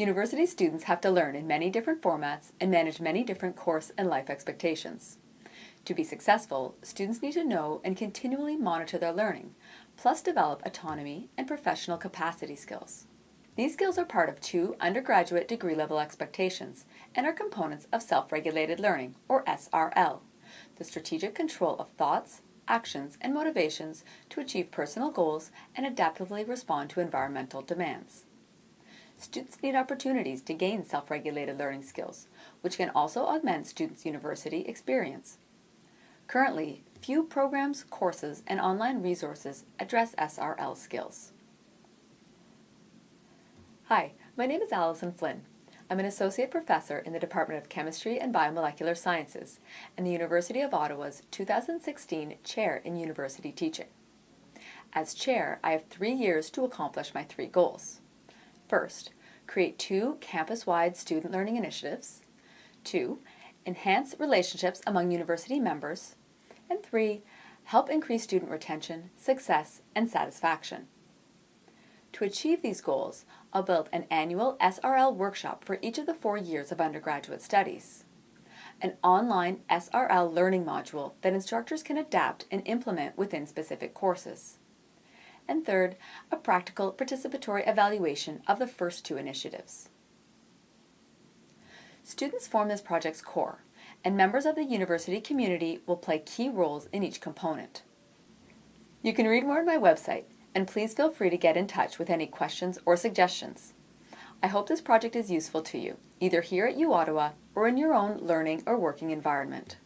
University students have to learn in many different formats and manage many different course and life expectations. To be successful, students need to know and continually monitor their learning, plus develop autonomy and professional capacity skills. These skills are part of two undergraduate degree level expectations and are components of self-regulated learning, or SRL, the strategic control of thoughts, actions, and motivations to achieve personal goals and adaptively respond to environmental demands. Students need opportunities to gain self-regulated learning skills, which can also augment students' university experience. Currently, few programs, courses, and online resources address SRL skills. Hi, my name is Alison Flynn. I'm an Associate Professor in the Department of Chemistry and Biomolecular Sciences and the University of Ottawa's 2016 Chair in University Teaching. As Chair, I have three years to accomplish my three goals. First, create two campus-wide student learning initiatives. Two, enhance relationships among university members. And three, help increase student retention, success, and satisfaction. To achieve these goals, I'll build an annual SRL workshop for each of the four years of undergraduate studies, an online SRL learning module that instructors can adapt and implement within specific courses, and third, a practical participatory evaluation of the first two initiatives. Students form this project's core, and members of the university community will play key roles in each component. You can read more on my website and please feel free to get in touch with any questions or suggestions. I hope this project is useful to you, either here at U Ottawa or in your own learning or working environment.